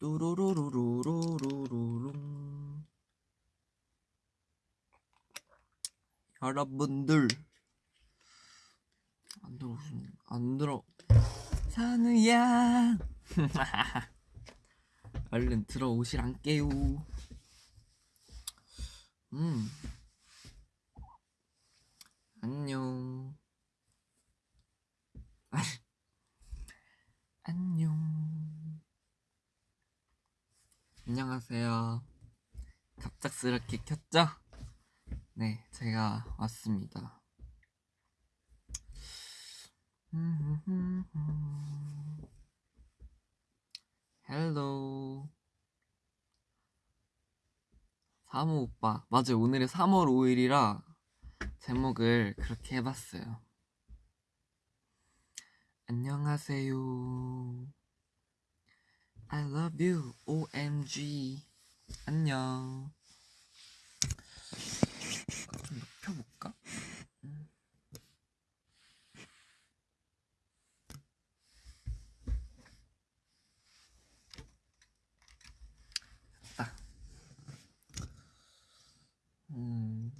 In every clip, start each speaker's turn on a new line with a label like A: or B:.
A: 뚜루루루루루루룽. 여러분들 안 들어오신 안 들어. 산우야. 얼른 들어오시란게요. 음. 안녕. 안녕 안녕하세요. 갑작스럽게 켰죠? 네 제가 왔습니다. 헬로. 사모 오빠. 맞아요. 오늘이 3월 5일이라 제목을 그렇게 해봤어요. 안녕하세요 I love you OMG 안녕 좀 높여볼까? 음. 됐다 음.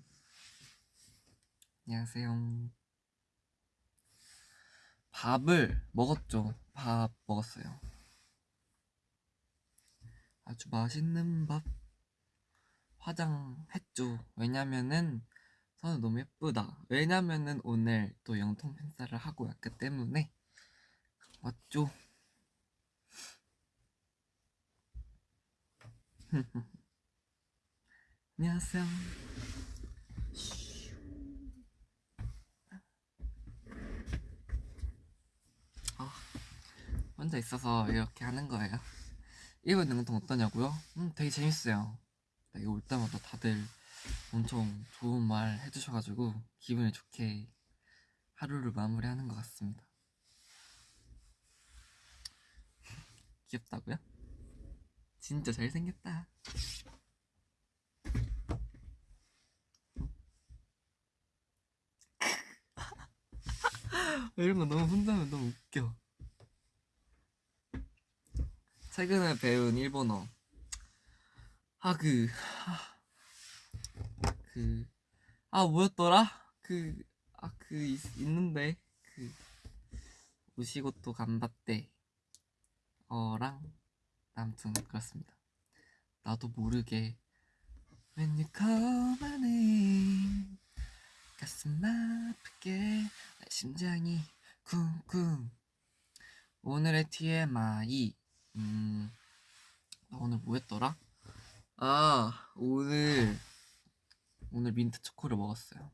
A: 안녕하세요 밥을 먹었죠. 밥 먹었어요. 아주 맛있는 밥 화장했죠. 왜냐면은 선우 너무 예쁘다. 왜냐면은 오늘 또 영통 팬사를 하고 왔기 때문에 맞죠? 안녕하세요. 혼자 있어서 이렇게 하는 거예요. 일본 능통 어떠냐고요? 음, 되게 재밌어요. 네, 올 때마다 다들 엄청 좋은 말 해주셔가지고 기분이 좋게 하루를 마무리하는 것 같습니다. 귀엽다고요? 진짜 잘생겼다. 이런 거 너무 혼자 하면 너무 웃겨. 최근에 배운 일본어. 아그 그아 뭐였더라? 그 아 그 있는데. 그 우시고또 간바떼. 어랑 아무튼 그렇습니다. 나도 모르게. When you call my name 가슴 아프게. 내 심장이 쿵쿵. 오늘의 TMI 음, 나 오늘 뭐 했더라? 아, 오늘, 오늘 민트 초코를 먹었어요.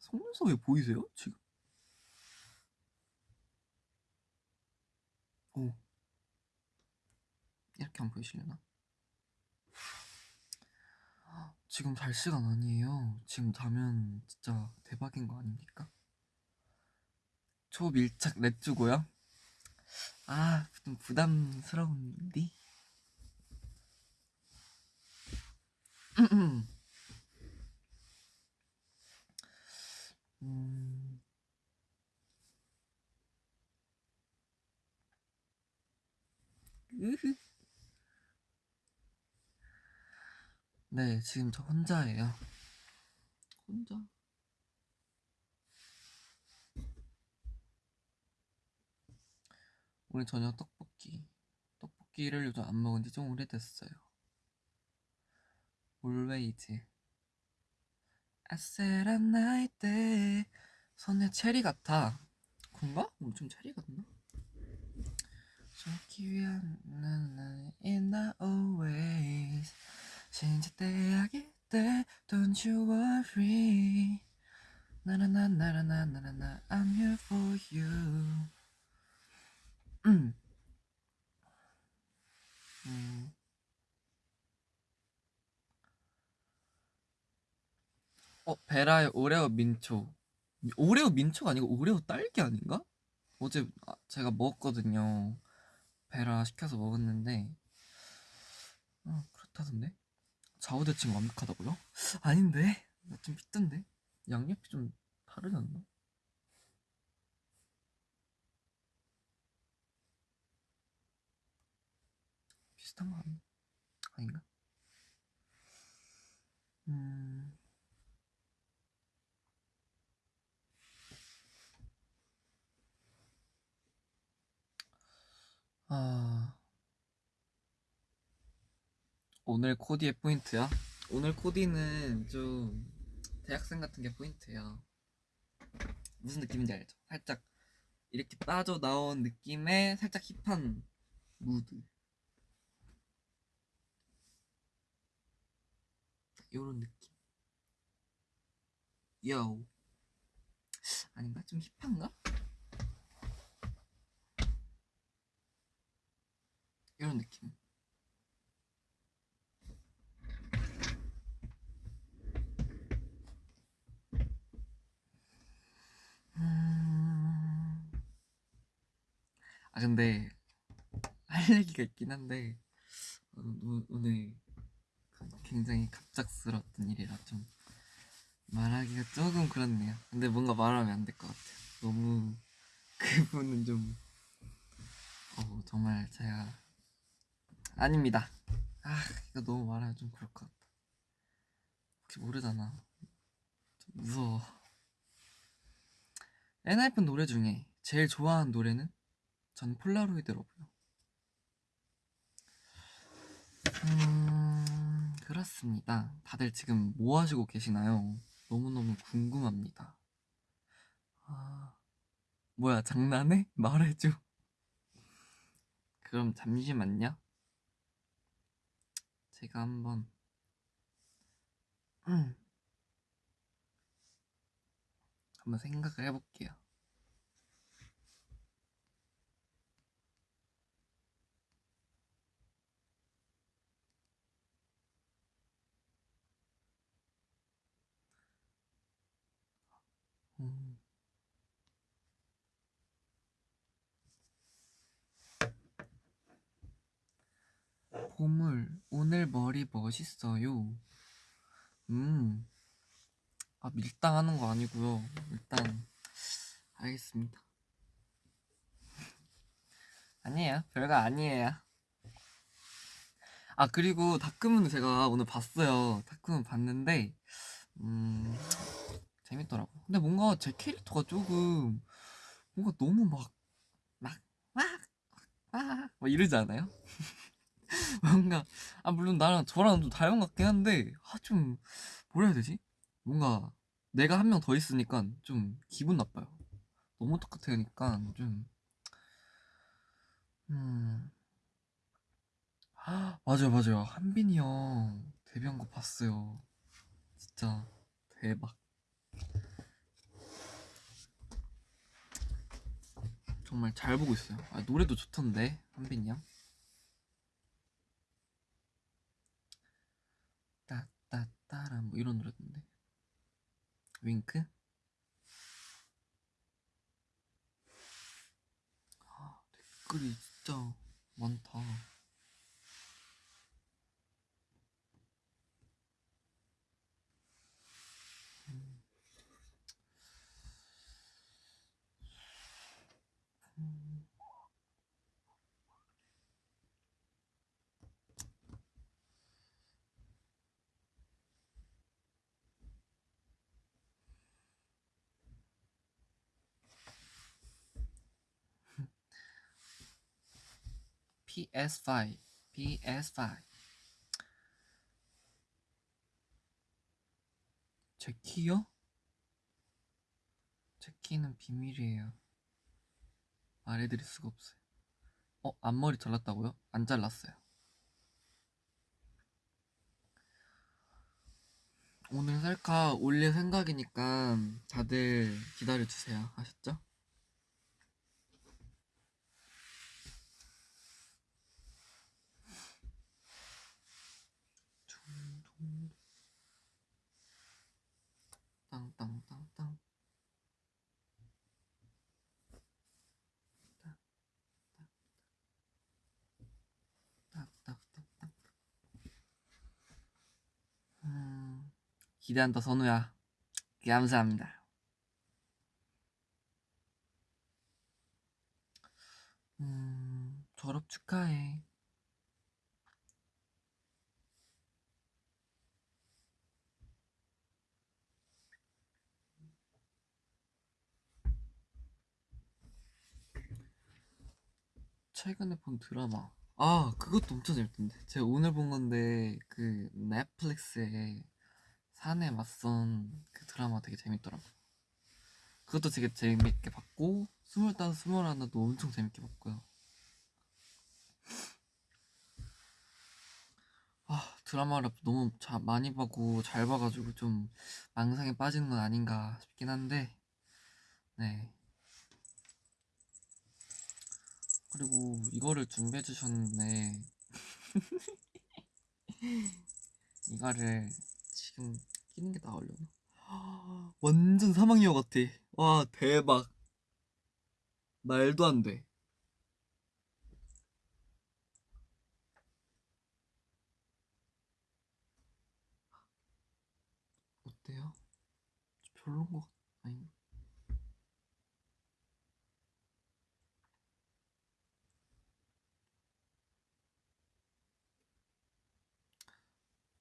A: 속눈썹이 보이세요? 지금? 오. 이렇게 안 보이시려나? 지금 잘 시간 아니에요. 지금 자면 진짜 대박인 거 아닙니까? 초밀착 랩주고요. 아, 좀 부담스러운데? 음. 네, 지금 저 혼자예요. 혼자? 오늘 저녁 떡볶이. 떡볶이를 요즘 안 먹은 지 좀 오래됐어요. Always. 아세란 나이 때 선의 체리 같아. 그런가? 뭐 엄청 체리 같나? 좋기 위한 나는 in the always 진짜 때하기 때 don't you worry 나나나나나나나 I'm here for you 음. 음. 어, 베라의 오레오 민초. 오레오 민초가 아니고 오레오 딸기 아닌가? 어제 아, 제가 먹었거든요. 베라 시켜서 먹었는데 어, 그렇다던데? 좌우대칭 완벽하다고요? 아닌데? 나 좀 삐던데? 양옆이 좀 다르지 않나? 비슷한 거 아니, 아닌가? 음. 아. 오늘 코디의 포인트야? 오늘 코디는 좀 대학생 같은 게 포인트야. 무슨 느낌인지 알죠? 살짝 이렇게 빠져나온 느낌의 살짝 힙한 무드. 요런 느낌. 요. 아닌가? 좀 힙한가? 이런 느낌. 음... 아 근데 할 얘기가 있긴 한데 어, 오- 오늘 굉장히 갑작스러웠던 일이라 좀 말하기가 조금 그렇네요. 근데 뭔가 말하면 안 될 것 같아요. 너무 그분은 좀 어, 정말 제가 아닙니다. 아 이거 너무 말하면 좀 그럴 것 같다. 혹시 모르잖아. 좀 무서워. 엔하이픈 노래 중에 제일 좋아하는 노래는 전 폴라로이드로고요. 음 그렇습니다. 다들 지금 뭐 하시고 계시나요? 너무너무 궁금합니다. 아 뭐야 장난해? 말해줘. 그럼 잠시만요. 제가 한번 음, 한번 생각을 해볼게요. 음. 보물, 오늘 머리 멋있어요. 음, 아, 밀당하는 거 아니고요. 일단, 알겠습니다. 아니에요. 별거 아니에요. 아, 그리고 다크문 제가 오늘 봤어요. 다크문 봤는데, 음, 재밌더라고. 근데 뭔가 제 캐릭터가 조금, 뭔가 너무 막, 막, 막, 막, 막 이러지 않아요? 뭔가 아 물론 나랑 저랑 좀 닮은 것 같긴 한데 아 좀 뭐라 해야 되지? 뭔가 내가 한 명 더 있으니까 좀 기분 나빠요. 너무 똑같으니까 좀 음. 아, 맞아요 맞아요 한빈이 형 데뷔한 거 봤어요. 진짜 대박. 정말 잘 보고 있어요. 아, 노래도 좋던데 한빈이 형. 따따따라 뭐 이런 노래던데 윙크? 아, 댓글이 진짜 많다 PS5 PS5 제 키요? 제 키는 비밀이에요 말해드릴 수가 없어요 어? 앞머리 잘랐다고요? 안 잘랐어요 오늘 셀카 올릴 생각이니까 다들 기다려주세요 아셨죠? 기대한다 선우야. 감사합니다. 음, 졸업 축하해. 최근에 본 드라마. 아 그것도 엄청 재밌던데. 제가 오늘 본 건데 그 넷플릭스에 산에 맞선 그 드라마 되게 재밌더라고요 그것도 되게 재밌게 봤고 스물다섯 스물하나도 엄청 재밌게 봤고요. 아 드라마를 너무 자, 많이 보고 잘 봐가지고 좀 망상에 빠지는 건 아닌가 싶긴 한데 네. 그리고 이거를 준비해 주셨는데 이거를 지금 끼는 게 나으려나? 완전 사막여우 같아. 와 대박. 말도 안 돼. 어때요? 별론 것 같... 아니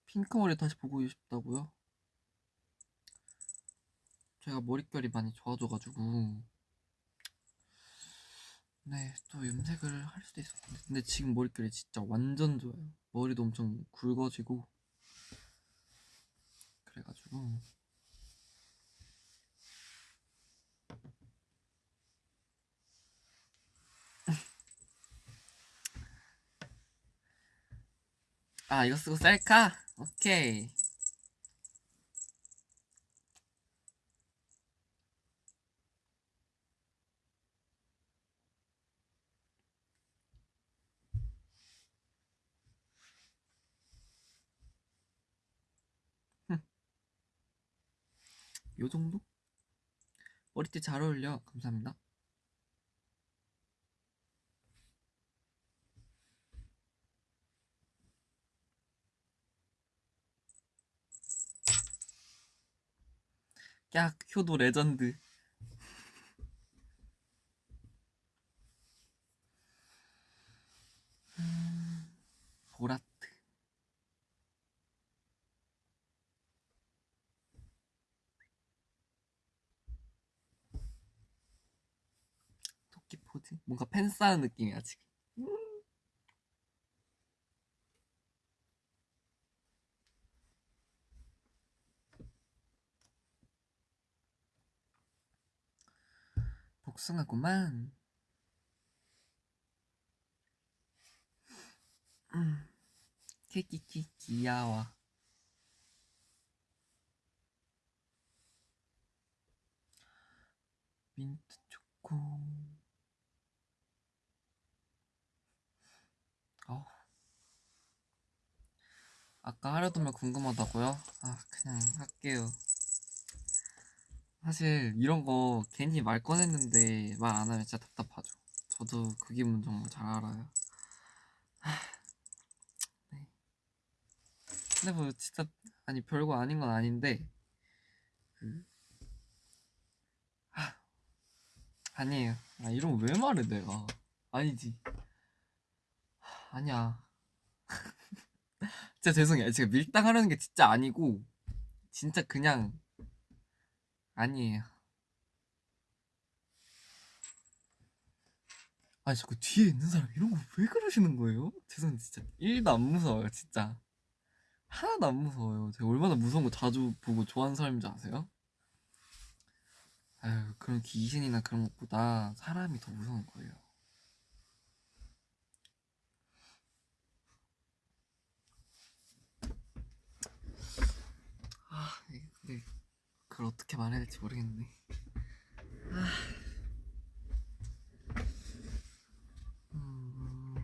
A: 핑크 머리 다시 보고 싶다고요? 제가 머릿결이 많이 좋아져가지고. 네 또 염색을 할 수도 있었는데. 근데 지금 머릿결이 진짜 완전 좋아요. 머리도 엄청 굵어지고. 그래가지고. 아 이거 쓰고 셀카? 오케이 요 정도? 머리띠 잘 어울려. 감사합니다. 야 효도 레전드 음, 보라트 토끼 포즈 뭔가 팬 쌓은 느낌이야 지금. 복숭아구만. 음, 키키키 귀여워 민트 초코 어. 아까 하려더면 궁금하다고요? 아 그냥 할게요 사실 이런 거 괜히 말 꺼냈는데 말 안 하면 진짜 답답하죠. 저도 그 기분 정말 잘 알아요. 네. 근데 뭐 진짜 아니 별거 아닌 건 아닌데 그 아, 아니에요. 아 이런 왜 말해 내가 아니지. 아니야. 진짜 죄송해요. 제가 밀당하려는 게 진짜 아니고 진짜 그냥 아니에요. 아니 자꾸 뒤에 있는 사람 이런 거 왜 그러시는 거예요? 죄송한데 진짜 1도 안 무서워요 진짜 하나도 안 무서워요 제가 얼마나 무서운 거 자주 보고 좋아하는 사람인지 아세요? 아유 그런 귀신이나 그런 것보다 사람이 더 무서운 거예요 아 근데 그걸 어떻게 말해야 될지 모르겠네 아. 음.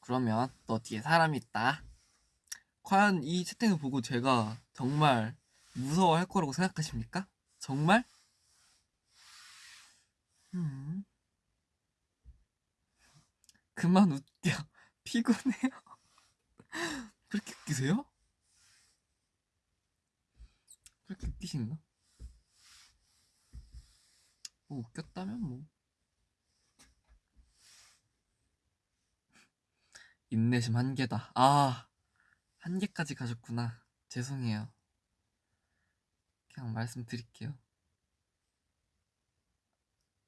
A: 그러면 너 뒤에 사람 있다. 과연 이 채팅을 보고 제가 정말 무서워할 거라고 생각하십니까? 정말? 그만 웃겨. 피곤해요. 그렇게 웃기세요? 그렇게 웃기신가? 뭐 웃겼다면 뭐. 인내심 한계다. 아, 한계까지 가셨구나. 죄송해요. 그냥 말씀드릴게요.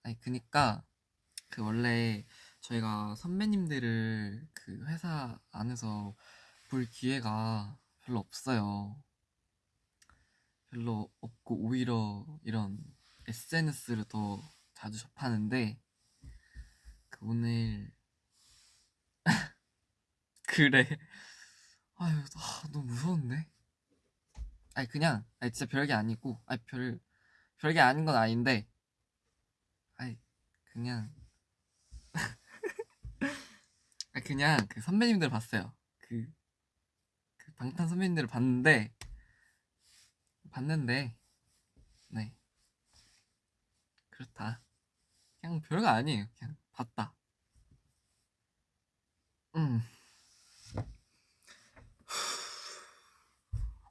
A: 아니 그니까 그 원래 저희가 선배님들을 그 회사 안에서 볼 기회가 별로 없어요. 별로 없고 오히려 이런 SNS를 더 자주 접하는데 그 오늘 그래 아유 아, 너무 무서운데 아니 그냥 아니 진짜 별게 아니고 아니 별 별게 아닌 건 아닌데 아니 그냥 그냥 그 선배님들 봤어요. 그, 그 방탄 선배님들을 봤는데 봤는데 네. 그렇다. 그냥 별거 아니에요. 그냥 봤다. 음.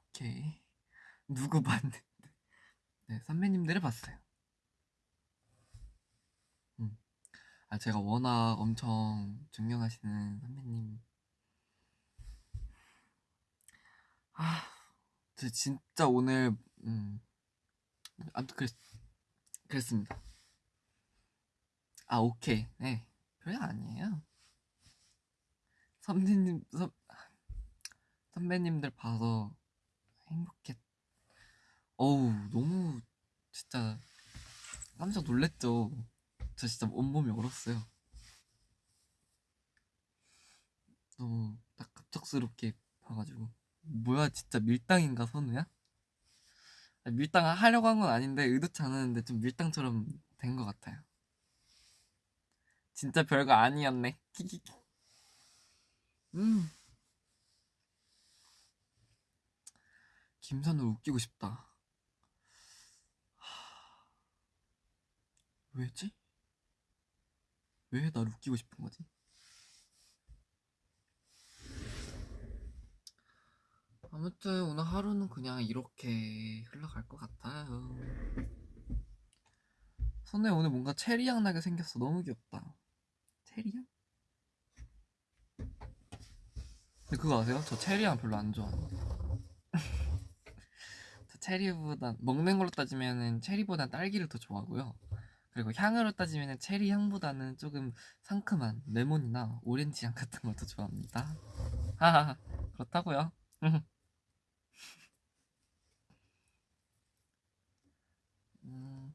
A: 오케이. 누구 봤는데? 네 선배님들을 봤어요 음. 아 제가 워낙 엄청 존경하시는 선배님. 아, 저 진짜 오늘 음 아무튼 그랬, 그랬습니다. 아 오케이. 네 별거 아니에요. 선배님 선, 선배님들 봐서 행복했 어우 너무 진짜 깜짝 놀랬죠 저 진짜 온몸이 얼었어요. 너무 딱 갑작스럽게 봐가지고. 뭐야 진짜 밀당인가 선우야? 밀당 하려고 한 건 아닌데 의도치 않았는데 좀 밀당처럼 된 것 같아요. 진짜 별거 아니었네. 키키키. 음. 김선우 웃기고 싶다. 하... 왜지? 왜 날 웃기고 싶은 거지? 아무튼 오늘 하루는 그냥 이렇게 흘러갈 것 같아요. 선우에 오늘 뭔가 체리향 나게 생겼어. 너무 귀엽다. 체리향? 근데 그거 아세요? 저 체리향 별로 안 좋아하는데. 저 체리보다 먹는 걸로 따지면은 체리보단 딸기를 더 좋아하고요. 그리고 향으로 따지면은 체리 향보다는 조금 상큼한 레몬이나 오렌지 향 같은 걸더 좋아합니다. 하하 그렇다고요. 음.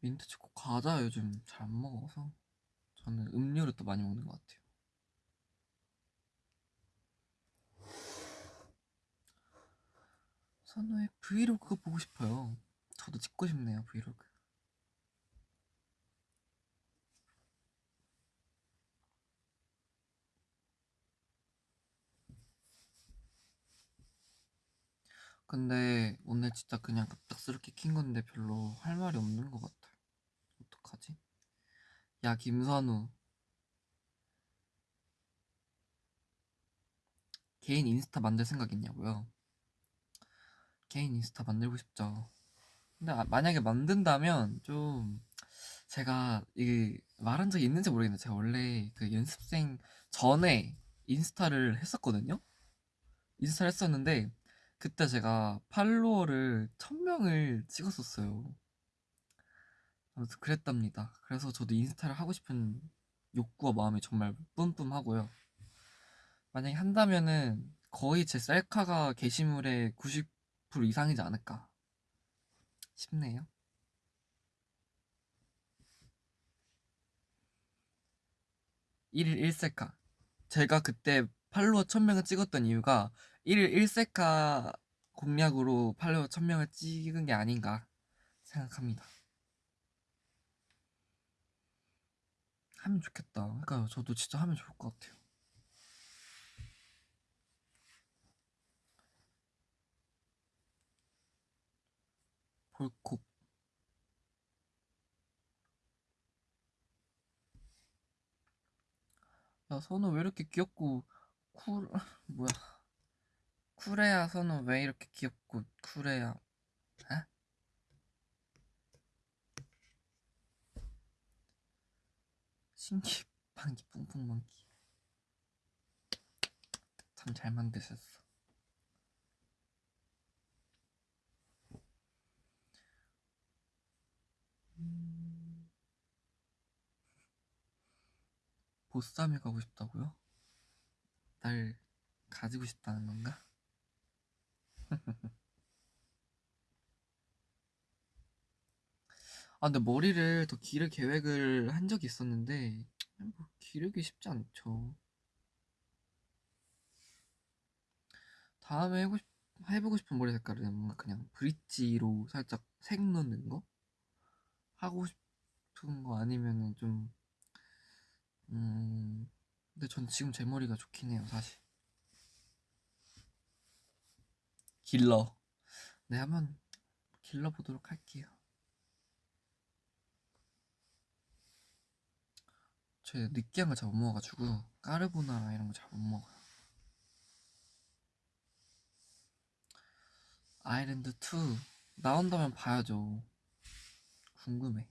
A: 민트 초코 과자 요즘 잘 안 먹어서 저는 음료를 또 많이 먹는 것 같아요. 선우의 브이로그 보고 싶어요. 저도 찍고 싶네요 브이로그. 근데 오늘 진짜 그냥 갑작스럽게 킨 건데 별로 할 말이 없는 것 같아요. 어떡하지? 야 김선우 개인 인스타 만들 생각 있냐고요? 개인 인스타 만들고 싶죠. 근데 아- 만약에 만든다면 좀 제가 이게 말한 적이 있는지 모르겠는데 제가 원래 그 연습생 전에 인스타를 했었거든요. 인스타를 했었는데 그때 제가 팔로워를 1000명을 찍었었어요. 아무튼 그랬답니다. 그래서 저도 인스타를 하고 싶은 욕구와 마음이 정말 뿜뿜하고요. 만약에 한다면은 거의 제 셀카가 게시물의 90% 이상이지 않을까 싶네요. 일일 1셀카. 제가 그때 팔로워 1000명을 찍었던 이유가 1일 1셀카 공략으로 팔로워 1000명을 찍은 게 아닌가 생각합니다. 하면 좋겠다. 그러니까 저도 진짜 하면 좋을 것 같아요. 볼콕 야 선우 왜 이렇게 귀엽고 쿨 뭐야 쿨해야 선우 왜 이렇게 귀엽고 쿨해야 에? 신기 방기 뿡뿡 만기 참 잘 만드셨어. 보쌈에 가고 싶다고요? 날 가지고 싶다는 건가? 아 근데 머리를 더 기를 계획을 한 적이 있었는데 뭐 기르기 쉽지 않죠. 다음에 해고 싶, 해보고 싶은 머리 색깔은 뭔가 그냥 브릿지로 살짝 색 넣는 거? 하고 싶은 거 아니면은 좀 음... 근데 전 지금 제 머리가 좋긴 해요 사실. 길러. 네 한번 길러 보도록 할게요. 제 느끼한 걸 잘 못 먹어가지고 까르보나라 이런 거 잘 못 먹어요. 아일랜드 2 나온다면 봐야죠. 궁금해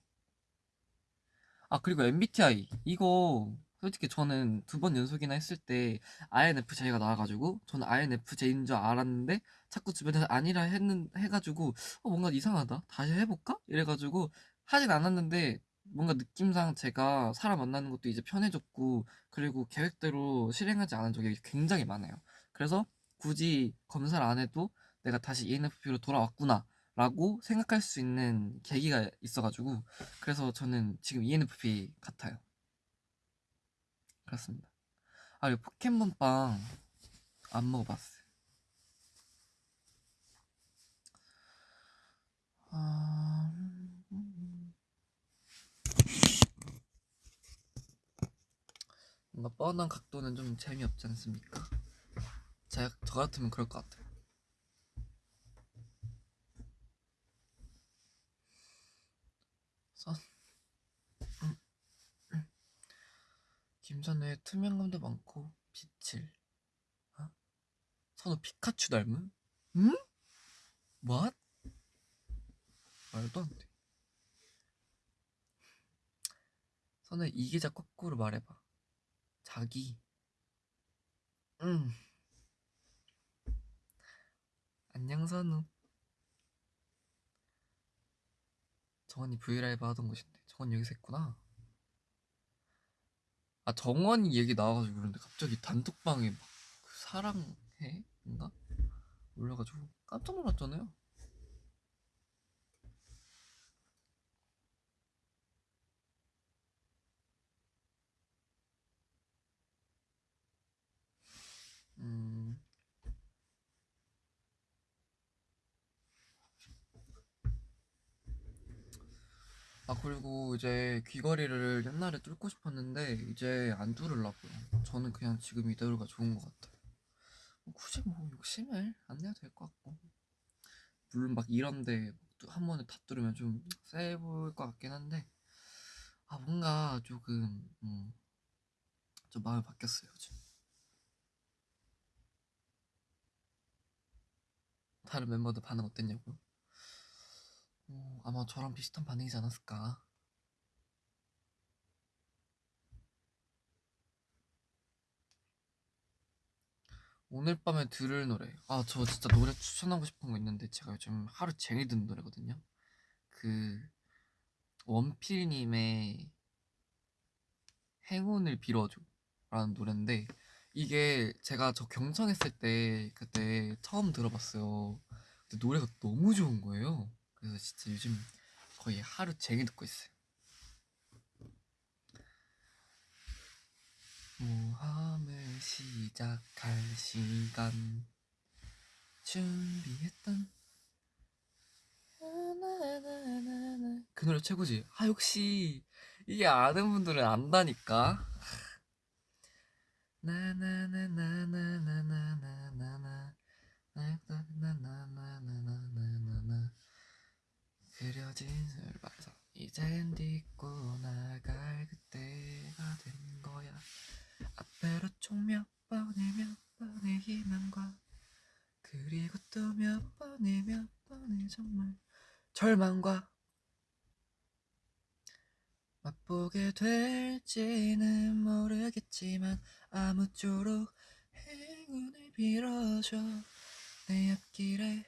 A: 아 그리고 MBTI 이거 솔직히 저는 두 번 연속이나 했을 때 INFJ가 나와가지고 저는 INFJ인 줄 알았는데 자꾸 주변에서 아니라 했는 해가지고 어, 뭔가 이상하다? 다시 해볼까? 이래가지고 하진 않았는데 뭔가 느낌상 제가 사람 만나는 것도 이제 편해졌고 그리고 계획대로 실행하지 않은 적이 굉장히 많아요. 그래서 굳이 검사를 안 해도 내가 다시 ENFP로 돌아왔구나 라고 생각할 수 있는 계기가 있어가지고 그래서 저는 지금 ENFP 같아요. 그렇습니다. 아 이거 포켓몬빵 안 먹어봤어요. 아... 뭔가 뻔한 각도는 좀 재미없지 않습니까? 제가 저 같으면 그럴 것 같아요 선 음, 음. 김선우의 투명감도 많고 빛을 어? 선우 피카츄 닮은? 응? What? 말도 안 돼. 선우 이기자 거꾸로 말해봐. 자기. 응. 안녕 선우. 정원이 브이라이브 하던 곳인데 정원 여기서 했구나. 아 정원이 얘기 나와가지고 그런데 갑자기 단톡방에 막 그 사랑해? 인가? 올려가지고 깜짝 놀랐잖아요. 음. 아 그리고 이제 귀걸이를 옛날에 뚫고 싶었는데 이제 안 뚫으려고요. 저는 그냥 지금 이대로가 좋은 것 같아요. 뭐 굳이 뭐 욕심을 안 내도 될 것 같고 물론 막 이런데 한 번에 다 뚫으면 좀 세 보일 것 같긴 한데 아 뭔가 조금 음, 좀 마음이 바뀌었어요 요즘. 다른 멤버들 반응 어땠냐고요? 어, 아마 저랑 비슷한 반응이지 않았을까? 오늘 밤에 들을 노래. 아, 저 진짜 노래 추천하고 싶은 거 있는데 제가 요즘 하루 종일 듣는 노래거든요. 그 원필님의 행운을 빌어줘 라는 노래인데 이게 제가 저 경청했을 때 그때 처음 들어봤어요. 근데 노래가 너무 좋은 거예요. 그래서 진짜 요즘 거의 하루 종일 듣고 있어요. 모험을 시작할 시간 준비했던 그 노래 최고지. 아 역시 이게 아는 분들은 안다니까. 나나나나나나나나나나나나나나나나나 그려진 술발서 이젠 딛고 나갈 그때가 된 거야. 앞으로 총 몇 번의 몇 번의 희망과 그리고 또 몇 번의 몇 번의 정말 절망과 맛보게 될지는 모르겠지만 아무쪼록 행운을 빌어줘. 내 앞길에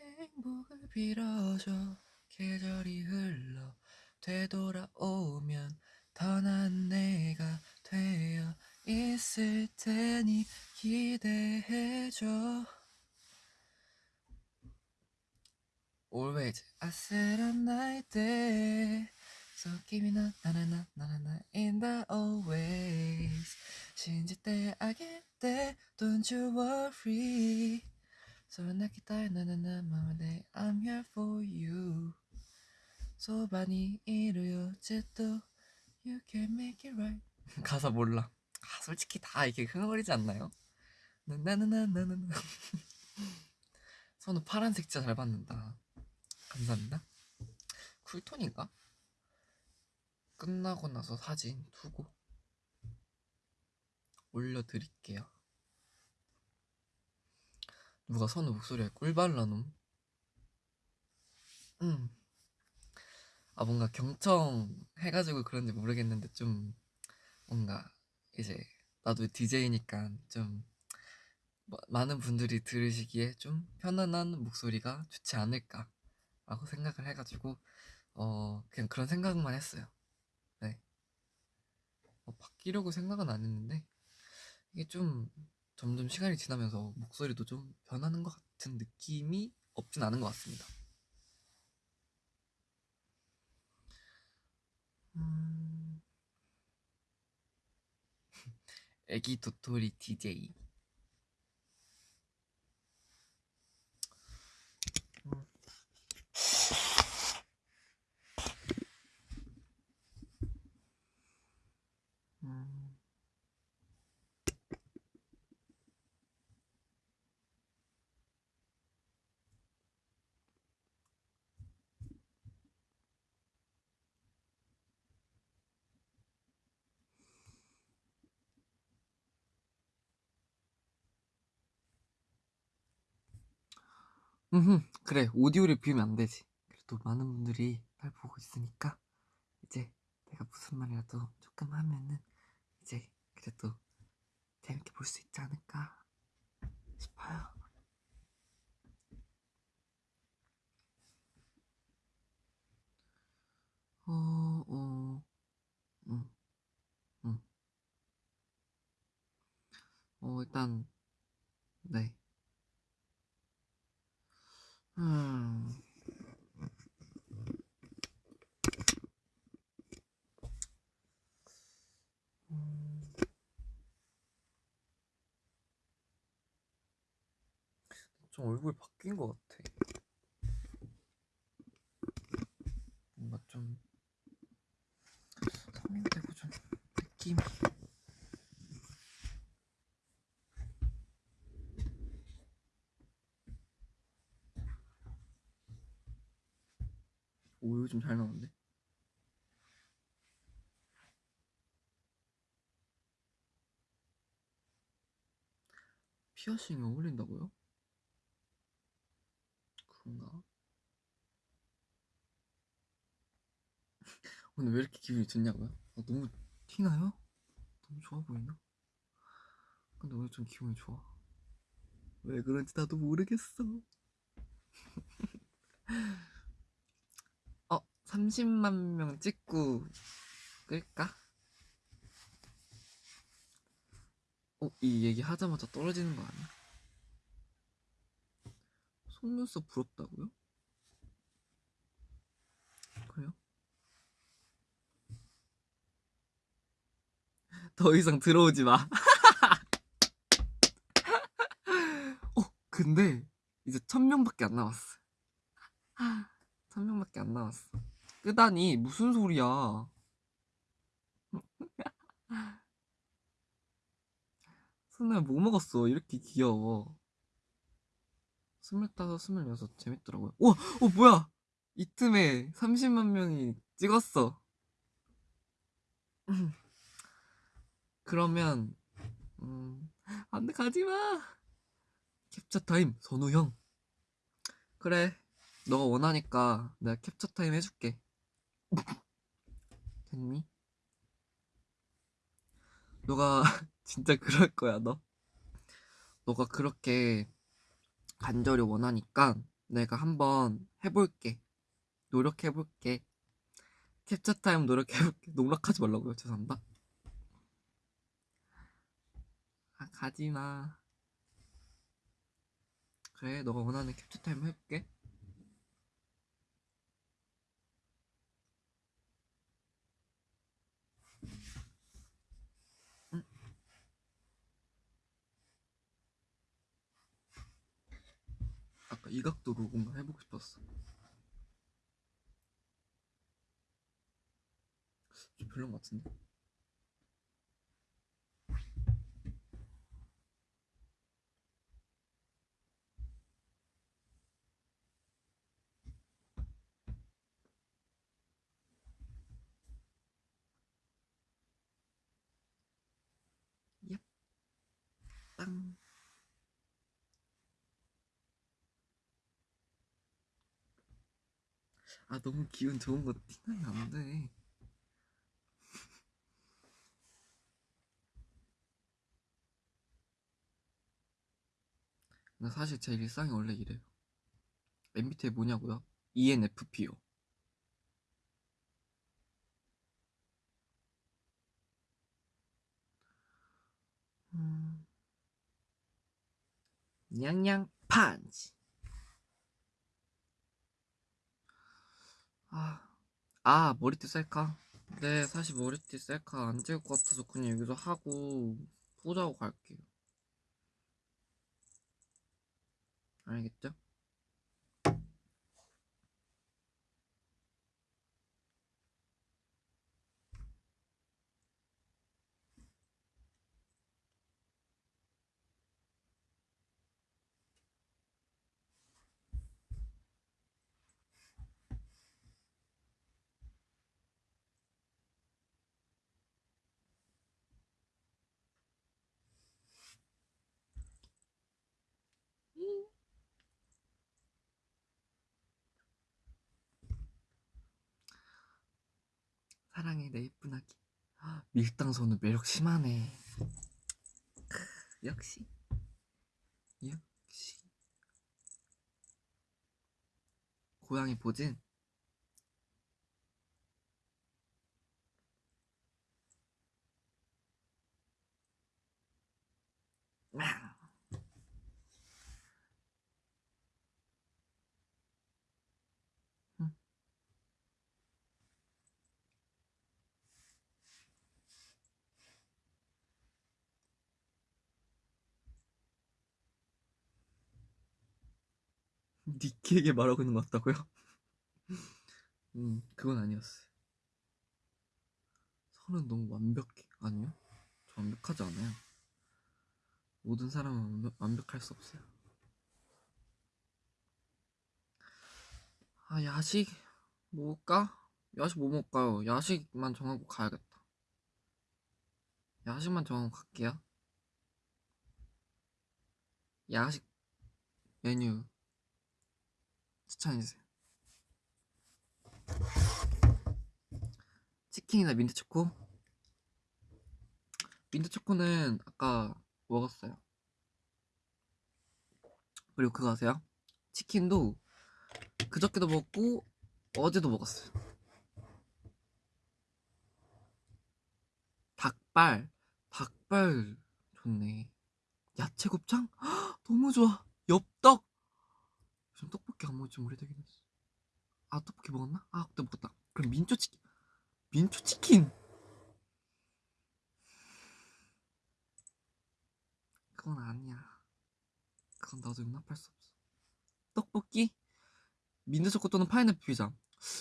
A: 행복을 빌어줘 계절이 흘러 되돌아오면 더난 내가 되어 있을 테니 기대해줘 Always 아슬한 나의 때 So give me na na na na na na in the always 신질 때 알게 때 Don't you worry 서로 나 기다려 나나나 마음에 I'm here for you 소반이 이루어져도 You can make it right. 가사 몰라. 아, 솔직히 다 이렇게 흥얼거리지 않나요? 나나나나나나 선우 파란색 진짜 잘 받는다. 감사합니다. 쿨톤인가? 끝나고 나서 사진 두고 올려드릴게요. 누가 선우 목소리에 꿀 발라놓음? 음. 아 뭔가 경청 해가지고 그런지 모르겠는데 좀 뭔가 이제 나도 DJ니까 좀 뭐- 많은 분들이 들으시기에 좀 편안한 목소리가 좋지 않을까 라고 생각을 해가지고 어 그냥 그런 생각만 했어요. 네. 뭐 바뀌려고 생각은 안 했는데 이게 좀 점점 시간이 지나면서 목소리도 좀 변하는 것 같은 느낌이 없진 않은 것 같습니다. 애기 도토리 DJ 음, 그래 오디오를 비우면 안 되지. 그래도 많은 분들이 날 보고 있으니까 이제 내가 무슨 말이라도 조금 하면은 이제 그래도 재밌게 볼 수 있지 않을까 싶어요. 어, 어, 음, 음. 어, 일단, 네. 음. 음. 좀 얼굴 바뀐 것 같아. 뭔가 좀 성인되고 좀 느낌이. 오, 이거 좀잘 나오는데? 피어싱이 어울린다고요? 그런가? 오늘 왜 이렇게 기분이 좋냐고요? 아, 너무 티나요? 너무 좋아 보이나? 근데 오늘 좀 기분이 좋아. 왜 그런지 나도 모르겠어. 어, 30만 명 찍고 끌까? 어, 이 얘기 하자마자 떨어지는 거 아니야? 속눈썹 부럽다고요? 그래요? 더 이상 들어오지 마. 어, 근데 이제 천 명밖에 안 남았어. 천 명밖에 안 남았어. 끄다니 무슨 소리야? 선우야 뭐 먹었어? 이렇게 귀여워. 스물다섯, 스물여섯 재밌더라고요. 오, 어 뭐야? 이 틈에 30만 명이 찍었어. 그러면 음, 안돼 가지 마. 캡처 타임 선우 형. 그래, 너가 원하니까 내가 캡처 타임 해줄게. 됐니? 너가 진짜 그럴 거야 너. 너가 그렇게 간절히 원하니까 내가 한번 해볼게. 노력해볼게. 캡처 타임 노력해볼게. 농락하지 말라고요. 죄송합니다. 아, 가지마. 그래, 너가 원하는 캡처 타임 해볼게. 이 각도로 뭔가 해보고 싶었어. 좀 별론 것 같은데? 얍. 땅. 아 너무 기분 좋은 거 티나면 안 돼. 나 사실 제 일상이 원래 이래요. MBTI 뭐냐고요? ENFP요. 음. 냥냥 판치. 아, 아 머리띠 셀카? 네, 사실 머리띠 셀카 안 찍을 것 같아서 그냥 여기서 하고 포즈하고 갈게요. 알겠죠? 사랑해 내 예쁜 아기. 아, 밀당 선우 매력 심하네. 크, 역시. 역시. 고양이 보진 니키에게 말하고 있는 것 같다고요? 음, 그건 아니었어요. 선은 너무 완벽해. 아니요? 저 완벽하지 않아요. 모든 사람은 완벽, 완벽할 수 없어요. 아, 야식 먹을까? 야식 뭐 먹을까요? 야식만 정하고 가야겠다. 야식만 정하고 갈게요. 야식 메뉴 추천해주세요. 치킨이나 민트 초코? 민트 초코는 아까 먹었어요. 그리고 그거 아세요? 치킨도 그저께도 먹고 어제도 먹었어요. 닭발, 닭발 좋네. 야채 곱창? 헉, 너무 좋아. 엽떡. 떡볶이 안 먹은 지 오래되긴 했어. 아 떡볶이 먹었나? 아 그때 먹었다. 그럼 민초 치킨. 민초 치킨. 그건 아니야. 그건 나도 용납할 수 없어. 떡볶이? 민트초코 또는 파인애플 피자.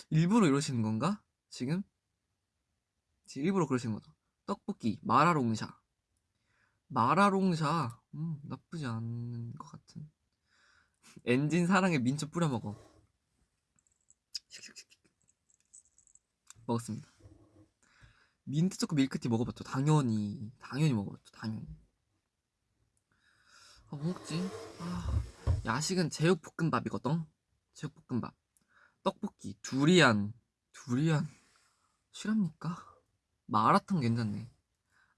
A: 일부러 이러시는 건가? 지금? 지금 일부러 그러시는 거죠. 떡볶이, 마라롱샤. 마라롱샤. 음, 나쁘지 않은 것 같은. 엔진 사랑에 민초 뿌려 먹어. 먹었습니다. 민트 초코 밀크티 먹어봤죠. 당연히, 당연히 먹어봤죠. 당연히. 아, 뭐 먹지? 아, 야식은 제육볶음밥이거든. 제육볶음밥. 떡볶이, 두리안, 두리안. 실합니까? 마라탕 괜찮네.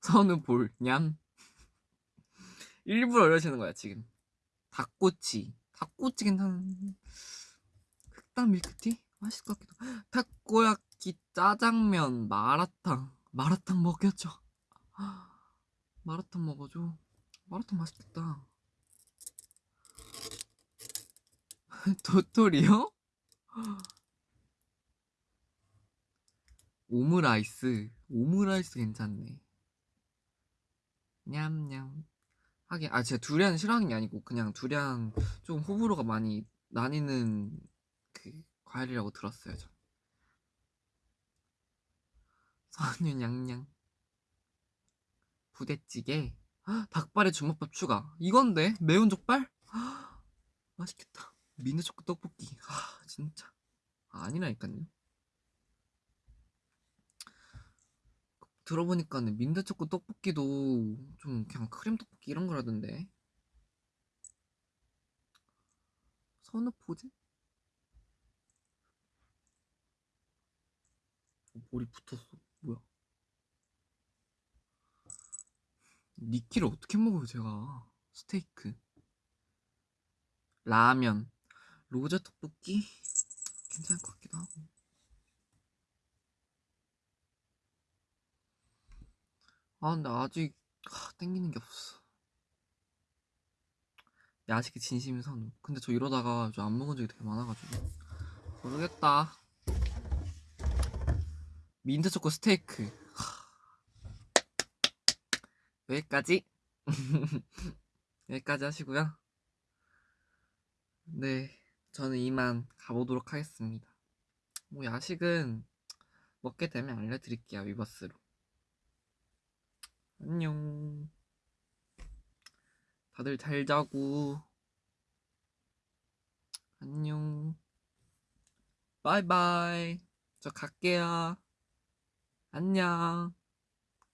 A: 선우 볼, 냠. 일부러 이러시는 거야 지금 닭꼬치 닭꼬치 괜찮은 흑당 밀크티? 맛있을 것 같기도 타코야키 짜장면 마라탕. 마라탕 먹여줘 마라탕 먹어줘. 마라탕 맛있겠다. 도토리요? 오므라이스. 오므라이스 괜찮네. 냠냠 하긴 아 제가 두리안 싫어하는 게 아니고 그냥 두리안 좀 호불호가 많이 나뉘는 그 과일이라고 들었어요 전. 선유 냥냥 부대찌개. 헉, 닭발에 주먹밥 추가. 이건데? 매운 족발? 헉, 맛있겠다. 미니초코 떡볶이. 아 진짜. 아, 아니라니까요 들어보니까는 민트초코 떡볶이도 좀 그냥 크림 떡볶이 이런 거라던데. 선우 포즈? 어, 머리 붙었어. 뭐야? 니키를 어떻게 먹어요 제가? 스테이크. 라면. 로제 떡볶이? 괜찮을 것 같기도 하고 아 근데 아직 하, 땡기는 게 없어. 야식의 진심인 선우. 근데 저 이러다가 저 안 먹은 적이 되게 많아가지고. 모르겠다. 민트 초코 스테이크. 하. 여기까지. 여기까지 하시고요. 네 저는 이만 가보도록 하겠습니다. 뭐 야식은 먹게 되면 알려드릴게요 위버스로 안녕. 다들 잘 자고. 안녕. 바이바이. 저 갈게요. 안녕.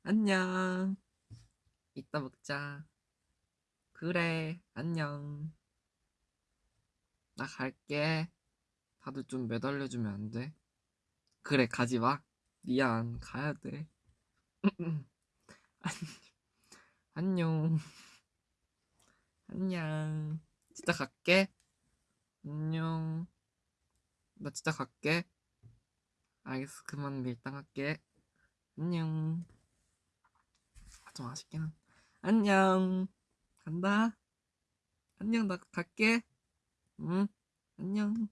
A: 안녕. 이따 먹자. 그래. 안녕. 나 갈게. 다들 좀 매달려주면 안 돼? 그래, 가지 마. 미안. 가야 돼. 안녕. 안녕. 진짜 갈게. 안녕. 나 진짜 갈게. 알겠어. 그만 밀당 할게. 안녕. 아, 좀 아쉽긴 한. 안녕. 간다. 안녕. 나 갈게. 응. 안녕.